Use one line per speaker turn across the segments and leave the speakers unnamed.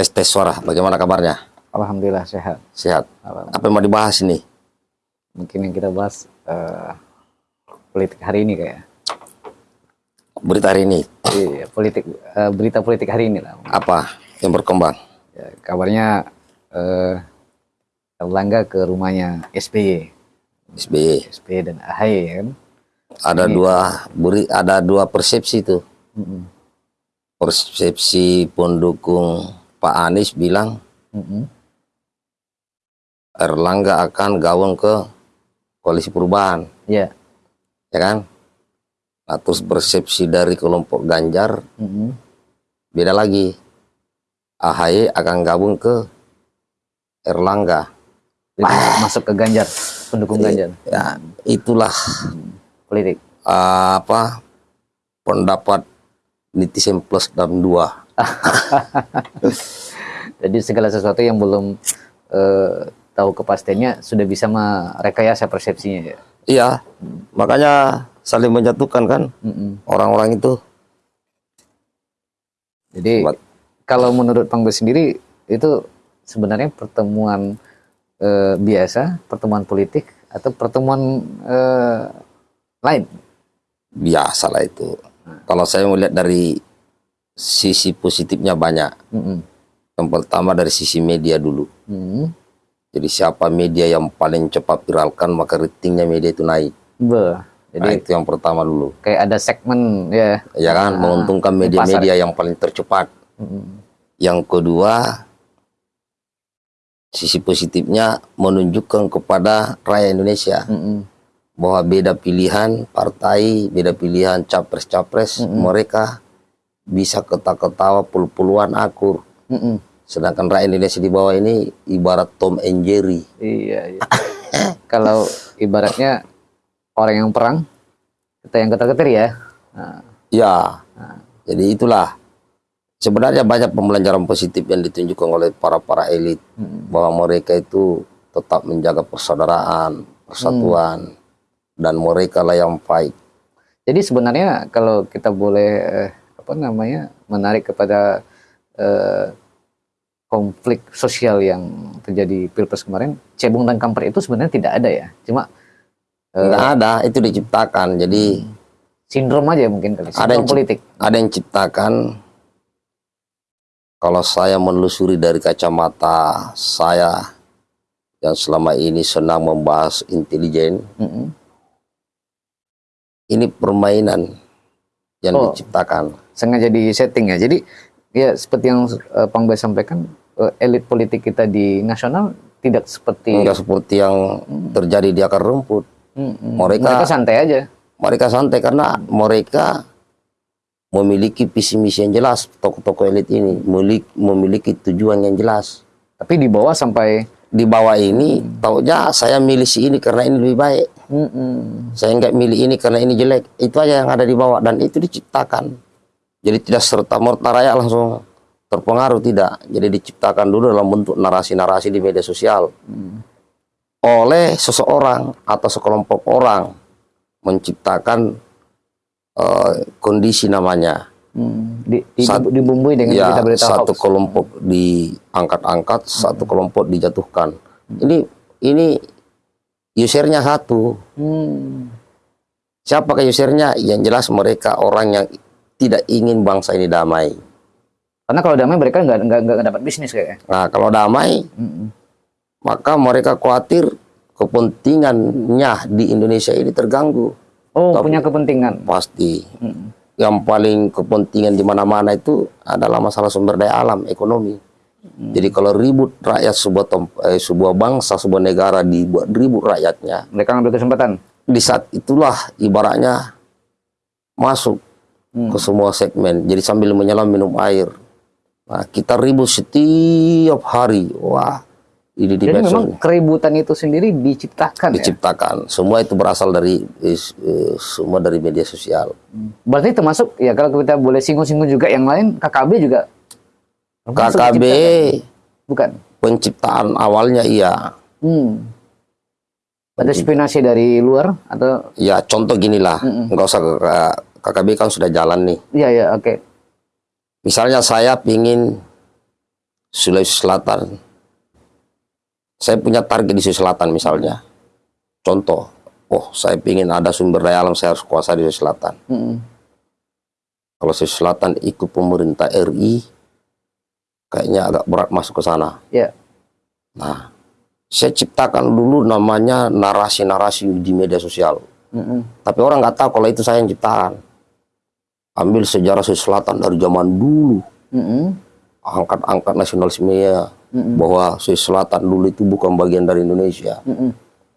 Tes tes suara, bagaimana kabarnya?
Alhamdulillah sehat.
Sehat. Apa yang mau dibahas ini?
Mungkin yang kita bahas eh, politik hari ini kayak.
Berita hari ini,
Iya, politik eh, berita politik hari ini lah.
apa yang berkembang?
Ya, kabarnya eh Erlangga ke rumahnya SBY,
SBY.
SBY dan AHY kan.
Ada dua beri, ada dua persepsi tuh.
Mm-mm.
Persepsi pendukung Pak Anies bilang
Mm-mm.
Erlangga akan gabung ke koalisi perubahan,
Ya.
ya kan? Nah, terus persepsi dari kelompok Ganjar
Mm-mm.
beda lagi. AHY akan gabung ke Erlangga.
Jadi masuk ke Ganjar, pendukung Ganjar
Ya, itulah
politik.
uh, apa pendapat netizen plus dan dua.
Jadi segala sesuatu yang belum eh, tahu kepastiannya sudah bisa merekayasa persepsinya ya.
Iya, makanya saling menjatuhkan kan orang-orang itu.
Jadi kalau menurut Panggo sendiri itu sebenarnya pertemuan eh, biasa, pertemuan politik atau pertemuan eh, lain?
Biasa lah itu. Kalau saya melihat dari sisi positifnya banyak.
Mm-mm.
Yang pertama dari sisi media dulu.
Mm.
Jadi siapa media yang paling cepat viralkan maka ratingnya media itu naik.
Be. Jadi
Nah, itu yang pertama dulu.
kayak ada segmen ya.
Ya kan,
Ah,
menguntungkan
di
media-media yang paling tercepat.
Mm-mm.
Yang kedua, sisi positifnya menunjukkan kepada rakyat Indonesia
Mm-mm.
bahwa beda pilihan partai, beda pilihan capres-capres, mereka bisa ketawa-ketawa pul-puluhan akur.
Mm-mm.
Sedangkan rakyat Indonesia di bawah ini ibarat Tom and Jerry.
Iya, iya. kalau ibaratnya orang yang perang, kita yang ketar-ketir ya. Nah,
Ya, jadi itulah sebenarnya banyak pembelajaran positif yang ditunjukkan oleh para para elit bahwa mereka itu tetap menjaga persaudaraan, persatuan, dan mereka lah yang fight.
Jadi sebenarnya kalau kita boleh eh, apa namanya menarik kepada eh, konflik sosial yang terjadi pilpres kemarin, cebong dan kampret itu sebenarnya tidak ada ya, cuma
Nggak ada, itu diciptakan. Jadi
sindrom aja mungkin kali,
Ada yang
politik.
ada yang ciptakan. Kalau saya menelusuri dari kacamata saya yang selama ini senang membahas intelijen,
Mm-mm.
ini permainan yang
Oh.
diciptakan.
Sengaja di setting ya. Jadi ya seperti yang eh, Pang Bay sampaikan, eh, elit politik kita di nasional tidak seperti
Enggak seperti yang terjadi di akar rumput.
Mm-mm.
Mereka-
mereka santai aja.
Mereka santai karena mereka memiliki visi misi yang jelas. Tokoh-tokoh elit ini memiliki, memiliki tujuan yang jelas.
Tapi di bawah sampai
Di bawah ini, taunya saya milih si ini karena ini lebih baik.
Mm-mm.
Saya nggak milih ini karena ini jelek. Itu aja yang ada di bawah dan itu diciptakan. Jadi tidak serta merta rakyat langsung terpengaruh tidak. Jadi diciptakan dulu dalam bentuk narasi-narasi di media sosial oleh seseorang atau sekelompok orang menciptakan eh, kondisi namanya.
Hmm, di, di,
Sat-
dibumbui dengan
ya
berita-berita
satu
hoax.
kelompok diangkat-angkat, satu kelompok dijatuhkan. Ini ini usernya satu.
Hmm,
Siapa ke usernya? Yang jelas mereka orang yang tidak ingin bangsa ini damai.
karena kalau damai mereka nggak nggak nggak dapat bisnis kayaknya.
Nah, kalau damai,
Mm-mm.
maka mereka khawatir kepentingannya di Indonesia ini terganggu.
Oh,
Tapi-
punya kepentingan.
Pasti.
Mm-mm.
Yang paling kepentingan di mana-mana itu adalah masalah sumber daya alam, ekonomi. Jadi kalau ribut rakyat sebuah eh, sebuah bangsa, sebuah negara dibuat ribut rakyatnya,
Mereka ngambil kesempatan.
di saat itulah ibaratnya masuk
Hmm.
ke semua segmen. Jadi sambil menyelam minum air. Nah, kita ribut setiap hari. Wah, ini di
Jadi
medsos
memang keributan itu sendiri diciptakan ya.
diciptakan. Semua itu berasal dari eh, eh, semua dari media sosial.
Berarti termasuk ya kalau kita boleh singgung-singgung juga yang lain KKB juga.
KKB
bukan.
penciptaan awalnya iya.
Hmm. Ada spionasi dari luar atau
Ya contoh gini lah, nggak usah ke- KKB kan sudah jalan nih.
Iya ya oke.
Misalnya saya pingin Sulawesi Selatan. Saya punya target di Sulawesi Selatan misalnya. Contoh, oh saya ingin ada sumber daya alam saya harus kuasai di Sulawesi Selatan.
Mm-mm.
Kalau Sulawesi Selatan ikut pemerintah RI, kayaknya agak berat masuk ke sana.
Ya.
Nah, saya ciptakan dulu namanya narasi-narasi di media sosial.
Mm-mm.
Tapi orang nggak tahu kalau itu saya yang ciptakan. Ambil sejarah Sulawesi Selatan dari zaman dulu. Angkat-angkat nasionalismenya.
Mm-mm.
Bahwa Sulawesi Selatan dulu itu bukan bagian dari Indonesia.
Mm-mm.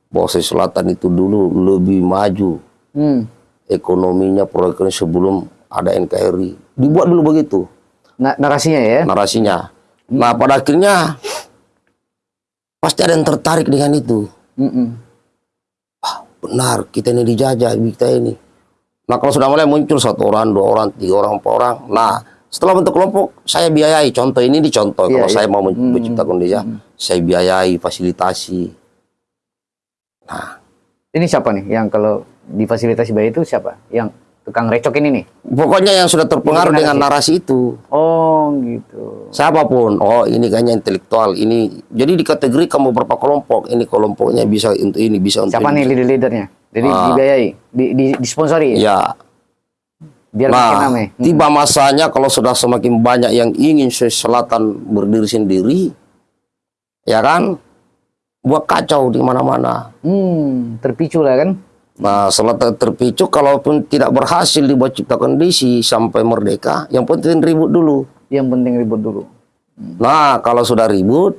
Bahwa Sulawesi Selatan itu dulu lebih maju.
Mm.
Ekonominya, proyeknya sebelum ada NKRI. Dibuat dulu begitu
Na- narasinya ya.
narasinya. Nah pada akhirnya pasti ada yang tertarik dengan itu.
Mm-mm.
Benar kita ini dijajah kita ini. Nah kalau sudah mulai muncul satu orang, dua orang, tiga orang, empat orang. Nah setelah bentuk kelompok saya biayai. Contoh ini dicontoh.
Iya,
kalau
iya.
saya mau men-
Hmm,
menciptakan desa, saya biayai, fasilitasi. Nah
Ini siapa nih yang kalau difasilitasi bayi itu siapa? Yang tukang recok ini nih?
pokoknya yang sudah terpengaruh
Ini
dengan narasi itu.
Oh gitu.
Siapa pun, oh ini kayaknya intelektual, ini jadi dikategorikan beberapa kelompok. Ini kelompoknya bisa untuk ini, bisa untuk
Siapa
ini.
nih leader-leadernya? Jadi
Ah.
dibiayai, di, di, disponsori
Ya,
biar makin
Nah,
rame. Hmm.
tiba masanya kalau sudah semakin banyak yang ingin Sulawesi Selatan berdiri sendiri, ya kan, buat kacau di mana-mana.
Hmm, terpicu lah kan?
Nah, setelah ter- terpicu, kalaupun tidak berhasil dibuat cipta kondisi sampai merdeka, yang penting ribut dulu.
Yang penting ribut dulu.
Nah, kalau sudah ribut,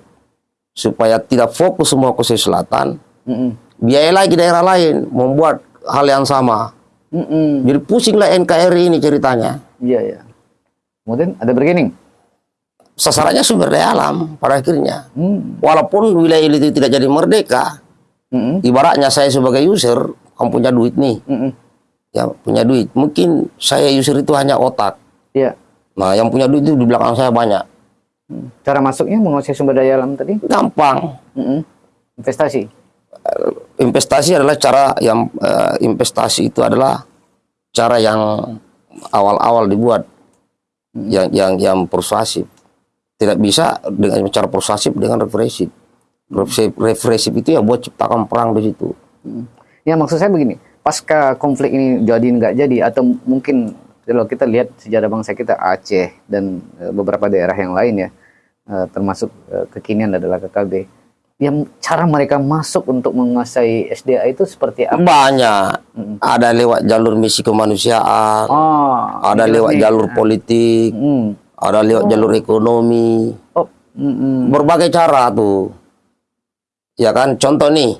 supaya tidak fokus semua ke Sulawesi Selatan,
Mm-mm.
Biaya lagi daerah lain membuat hal yang sama.
Mm-mm.
Jadi pusinglah NKRI ini ceritanya.
Iya ya. Kemudian ada bergening.
Sasarannya sumber daya alam pada akhirnya.
Hmm.
walaupun wilayah itu tidak jadi merdeka,
Mm-mm.
ibaratnya saya sebagai user, kamu punya duit nih,
Mm-mm.
ya punya duit. Mungkin saya user itu hanya otak.
Iya.
Nah, yang punya duit itu di belakang saya banyak.
Hmm. Cara masuknya menguasai sumber daya alam tadi?
Gampang.
Mm-mm. Investasi.
Investasi adalah cara yang eh, investasi itu adalah cara yang awal-awal dibuat, yang yang yang persuasif. Tidak bisa dengan cara persuasif dengan represif. Represif, itu ya buat ciptakan perang di situ.
Ya maksud saya begini, pasca konflik ini jadi nggak jadi atau mungkin kalau kita lihat sejarah bangsa kita Aceh dan eh, beberapa daerah yang lain ya, eh, termasuk kekinian adalah KKB, yang cara mereka masuk untuk menguasai SDA itu seperti apa?
Banyak. Ada lewat jalur misi kemanusiaan,
Oh,
ada
jelas
lewat
nih.
jalur politik,
Hmm.
ada lewat jalur ekonomi.
Oh, mm-mm.
Berbagai cara tuh. Ya kan, contoh nih.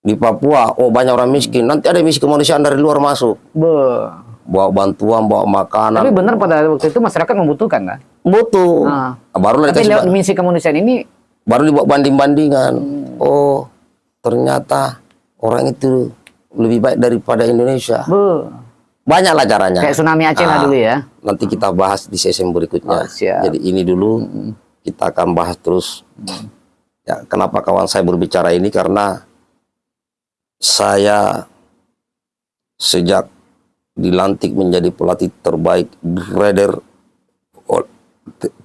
Di Papua, oh banyak orang miskin. Nanti ada misi kemanusiaan dari luar masuk.
Be.
Bawa bantuan, bawa
Tapi
makanan.
benar pada waktu itu masyarakat membutuhkan kan?
Butuh.
Nah.
Baru
Tapi lewat misi kemanusiaan ini,
baru dibuat banding-bandingan.
Hmm.
Oh, ternyata orang itu lebih baik daripada Indonesia.
be.
Banyaklah caranya.
kayak tsunami Aceh lah
Ah.
dulu ya.
nanti kita bahas di sesi berikutnya.
Oh, siap.
Jadi ini dulu kita akan bahas terus. Ya, kenapa kawan saya berbicara ini karena saya sejak dilantik menjadi pelatih terbaik grader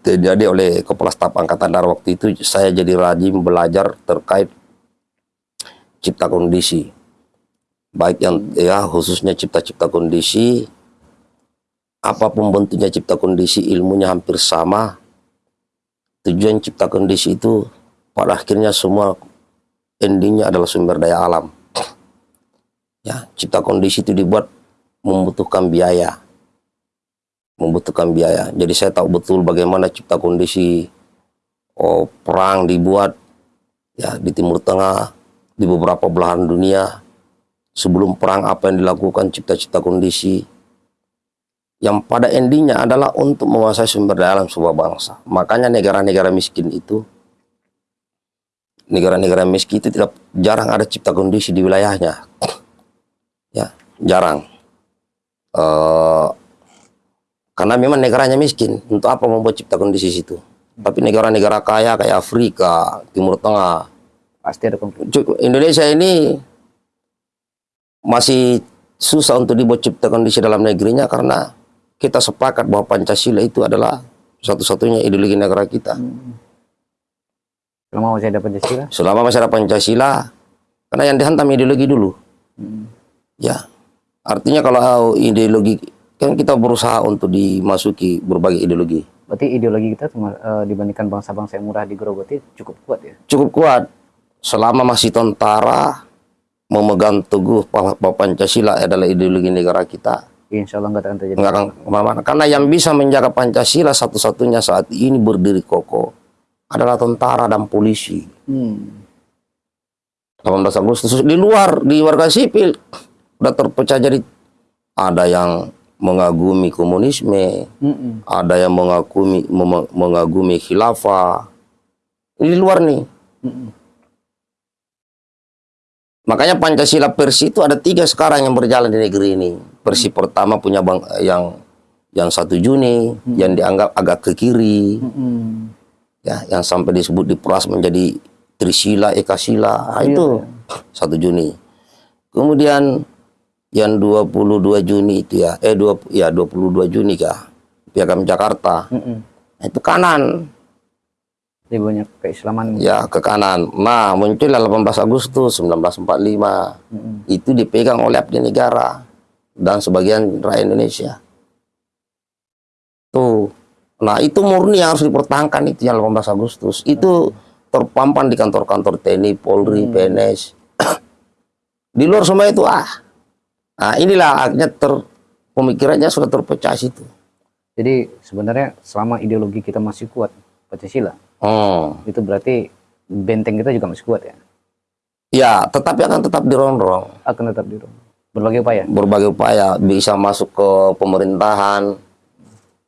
terjadi oleh kepala staf angkatan darat waktu itu saya jadi rajin belajar terkait cipta kondisi. Baik yang ya khususnya cipta-cipta kondisi apa pun bentuknya cipta kondisi ilmunya hampir sama. Tujuan cipta kondisi itu pada akhirnya semua endingnya adalah sumber daya alam. Ya cipta kondisi itu dibuat membutuhkan biaya membutuhkan biaya jadi saya tahu betul bagaimana cipta kondisi oh, perang dibuat ya di timur tengah di beberapa belahan dunia sebelum perang apa yang dilakukan cipta-cipta kondisi yang pada endingnya adalah untuk menguasai sumber daya alam sebuah bangsa. Makanya negara-negara miskin itu, negara-negara miskin itu tidak jarang ada cipta kondisi di wilayahnya, ya jarang. Eh, karena memang negaranya miskin, untuk apa membuat cipta kondisi situ? Tapi negara-negara kaya kayak Afrika, Timur Tengah,
Pasti ada konflik.
Indonesia ini masih susah untuk dibuat cipta kondisi dalam negerinya karena kita sepakat bahwa Pancasila itu adalah satu-satunya ideologi negara kita.
Selama masih ada Pancasila.
Selama masih ada Pancasila, karena yang dihantam ideologi dulu. Ya, artinya kalau ideologi kan kita berusaha untuk dimasuki berbagai ideologi.
Berarti ideologi kita terma- eh, dibandingkan bangsa-bangsa yang murah di Groboti cukup kuat ya.
Cukup kuat selama masih tentara memegang teguh Pancasila adalah ideologi negara kita.
Insya Allah nggak akan terjadi.
Nggak akan ke mana-mana. Karena yang bisa menjaga Pancasila satu-satunya saat ini berdiri kokoh adalah tentara dan polisi.
Hmm.
18 Agustus di luar di warga sipil udah terpecah jadi ada yang mengagumi komunisme,
Mm-mm.
ada yang mengagumi mengagumi khilafah. Ini di luar nih.
Mm-mm.
Makanya Pancasila Persi itu ada tiga sekarang yang berjalan di negeri ini. Persi pertama punya bang yang yang satu Juni, yang dianggap agak ke kiri,
Mm-mm.
ya, yang sampai disebut diperas menjadi Trisila, Ekasila, nah, itu satu Juni. Kemudian yang 22 Juni itu ya, eh dua, ya 22 Juni kah, Piagam Jakarta,
Mm-mm.
Nah, itu kanan,
Jadi banyak keislaman.
ya ke kanan. Nah muncullah 18 Agustus 1945,
Mm-mm.
itu dipegang oleh abdi negara dan sebagian rakyat Indonesia. Tuh, nah itu murni yang harus dipertahankan itu yang 18 Agustus. Itu terpampang di kantor-kantor TNI, Polri, PNS. di luar semua itu ah. Nah inilah akhirnya ter pemikirannya sudah terpecah situ.
Jadi sebenarnya selama ideologi kita masih kuat Pancasila,
Oh,
itu berarti benteng kita juga masih kuat ya.
ya tetapi akan tetap dirongrong.
Akan tetap di berbagai upaya.
berbagai upaya bisa masuk ke pemerintahan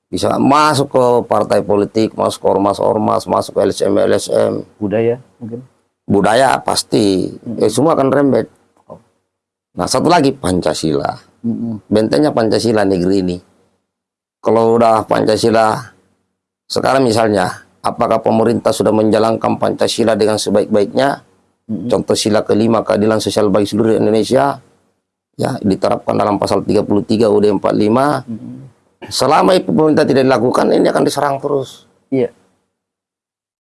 bisa masuk ke partai politik masuk ke ormas-ormas masuk ke LSM LSM
Budaya mungkin.
budaya pasti eh, semua akan rembet nah satu lagi Pancasila. Bentengnya Pancasila negeri ini. Kalau udah Pancasila sekarang misalnya apakah pemerintah sudah menjalankan Pancasila dengan sebaik-baiknya? Contoh sila kelima keadilan sosial bagi seluruh Indonesia. Ya diterapkan dalam pasal 33 UUD 45
Mm-mm.
selama itu pemerintah tidak dilakukan ini akan diserang terus.
Iya.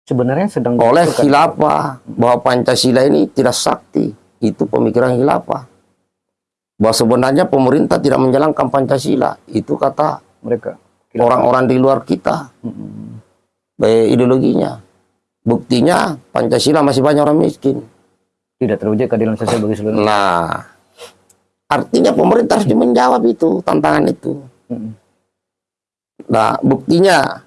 Sebenarnya sedang
oleh khilafah bahwa Pancasila ini tidak sakti. Itu pemikiran khilafah bahwa sebenarnya pemerintah tidak menjalankan Pancasila itu kata
mereka.
orang-orang di luar kita
Mm-mm.
baik ideologinya buktinya Pancasila masih banyak orang miskin
Tidak terwujud keadilan sosial bagi seluruh.
nah artinya pemerintah harus menjawab itu tantangan itu. Nah, buktinya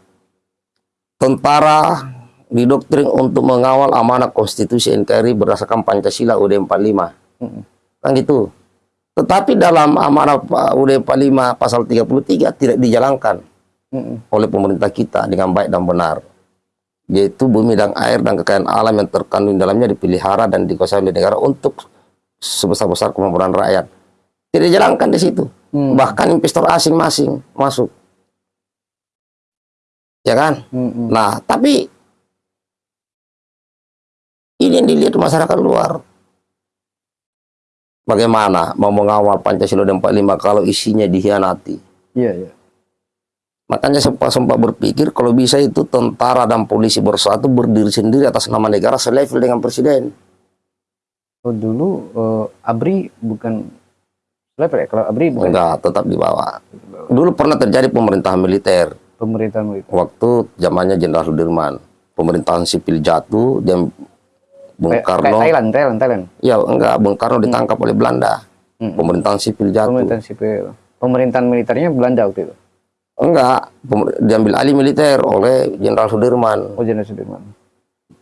tentara didoktrin untuk mengawal amanah konstitusi NKRI berdasarkan Pancasila UUD 45.
Mm-mm.
Kan gitu. Tetapi dalam amanah UUD 45 pasal 33 tidak dijalankan oleh pemerintah kita dengan baik dan benar. Yaitu bumi dan air dan kekayaan alam yang terkandung dalamnya dipelihara dan dikuasai oleh negara untuk sebesar-besar kemampuan rakyat. Tidak dijalankan di situ.
Mm.
Bahkan investor asing masing masuk. Ya kan?
Mm-mm.
Nah, tapi ini yang dilihat masyarakat luar. Bagaimana mau mengawal Pancasila dan 45 kalau isinya dihianati?
Iya, iya.
Makanya sempat sempat berpikir kalau bisa itu tentara dan polisi bersatu berdiri sendiri atas nama negara selevel dengan presiden.
Oh, dulu eh, ABRI bukan level ya? Kalau ABRI bukan
Enggak, tetap di bawah. Dulu pernah terjadi pemerintahan militer
pemerintahan militer.
waktu zamannya Jenderal Sudirman. Pemerintahan sipil jatuh dan Bung Karno
Thailand, Thailand, Thailand.
Ya enggak, Bung Karno ditangkap oleh Belanda.
Hmm.
Pemerintahan sipil jatuh.
Pemerintahan sipil. Pemerintahan militernya Belanda waktu itu.
Enggak, diambil alih militer oleh Jenderal Sudirman.
Oh, Jenderal Sudirman.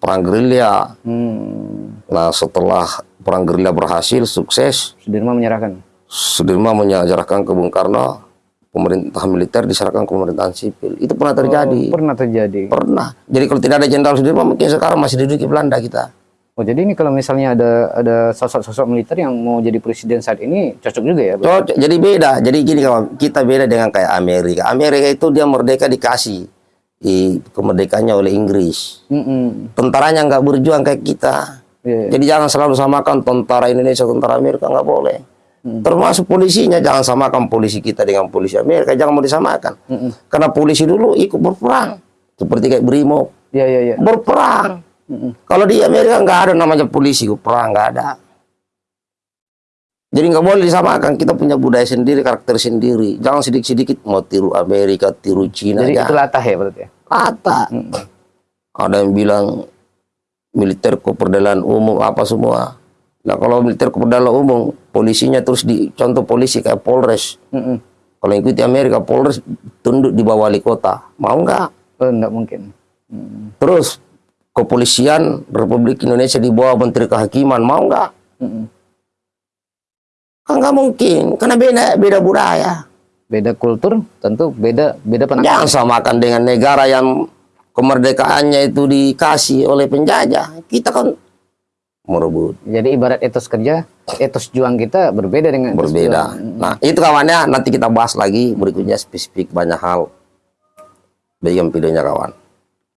Perang gerilya.
Hmm.
Nah, setelah perang gerilya berhasil, sukses,
Sudirman menyerahkan.
Sudirman menyerahkan ke Bung Karno, pemerintah militer diserahkan ke pemerintahan sipil. Itu pernah terjadi.
Oh, pernah terjadi.
Pernah. Jadi kalau tidak ada Jenderal Sudirman, mungkin sekarang masih diduduki Belanda kita.
Oh, jadi ini kalau misalnya ada ada sosok-sosok militer yang mau jadi presiden saat ini cocok juga ya?
Cocok. Jadi beda. Jadi gini kawan, kita beda dengan kayak Amerika. Amerika itu dia merdeka dikasih i, kemerdekaannya oleh Inggris.
Mm-mm.
tentaranya nggak berjuang kayak kita.
Iya, iya.
Jadi jangan selalu samakan tentara Indonesia tentara Amerika nggak boleh. Termasuk polisinya jangan samakan polisi kita dengan polisi Amerika, jangan mau disamakan. Karena polisi dulu ikut berperang seperti kayak Brimo
Iya iya iya.
berperang. Kalau di Amerika nggak ada namanya polisi perang nggak ada. Jadi nggak boleh disamakan. Kita punya budaya sendiri, karakter sendiri. Jangan sedikit-sedikit mau tiru Amerika, tiru Cina.
Jadi
jangan.
itu latah ya berarti ya.
Rata. Ada yang bilang militer keperdalaan umum apa semua. Nah kalau militer keperdalaan umum, polisinya terus di contoh polisi kayak Polres.
Mm-mm.
Kalau ikuti Amerika, Polres tunduk di bawah wali kota. Mau nggak?
Oh, enggak mungkin. Mm.
Terus kepolisian Republik Indonesia di bawah Menteri Kehakiman. Mau nggak?
Mm-mm.
Kan nggak mungkin, karena beda beda budaya.
Beda kultur, tentu beda beda penanganan.
Jangan samakan dengan negara yang kemerdekaannya itu dikasih oleh penjajah. Kita kan merebut.
Jadi ibarat etos kerja, etos juang kita berbeda dengan
berbeda.
juang.
Nah, itu kawannya nanti kita bahas lagi berikutnya spesifik banyak hal. Bagaimana videonya kawan.